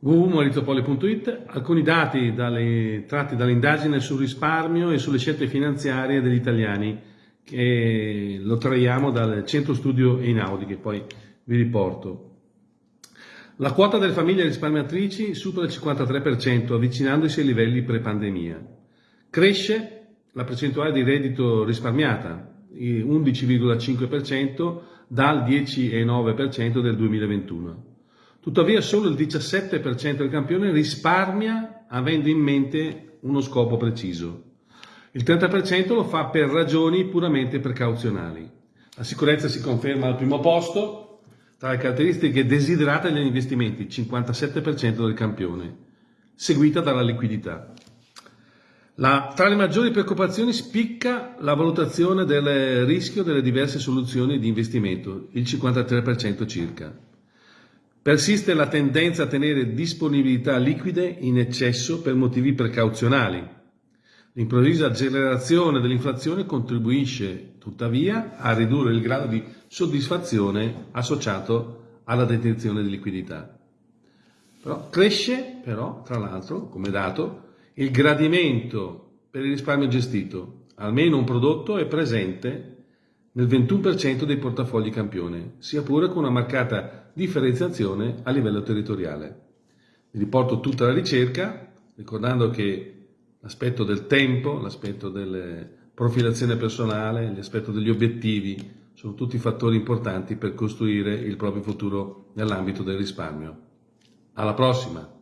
www.maurizopoli.it alcuni dati dalle, tratti dall'indagine sul risparmio e sulle scelte finanziarie degli italiani che lo traiamo dal centro studio Einaudi che poi vi riporto. La quota delle famiglie risparmiatrici supera il 53% avvicinandosi ai livelli pre-pandemia. Cresce la percentuale di reddito risparmiata, 11,5% dal 10,9% del 2021. Tuttavia solo il 17% del campione risparmia avendo in mente uno scopo preciso. Il 30% lo fa per ragioni puramente precauzionali. La sicurezza si conferma al primo posto, tra le caratteristiche desiderate degli investimenti, 57% del campione, seguita dalla liquidità. La, tra le maggiori preoccupazioni spicca la valutazione del rischio delle diverse soluzioni di investimento, il 53% circa. Persiste la tendenza a tenere disponibilità liquide in eccesso per motivi precauzionali. L'improvvisa accelerazione dell'inflazione contribuisce tuttavia a ridurre il grado di soddisfazione associato alla detenzione di liquidità. Però cresce, però, tra l'altro, come dato, il gradimento per il risparmio gestito. Almeno un prodotto è presente nel 21% dei portafogli campione, sia pure con una marcata differenziazione a livello territoriale. Vi riporto tutta la ricerca, ricordando che l'aspetto del tempo, l'aspetto della profilazione personale, l'aspetto degli obiettivi sono tutti fattori importanti per costruire il proprio futuro nell'ambito del risparmio. Alla prossima!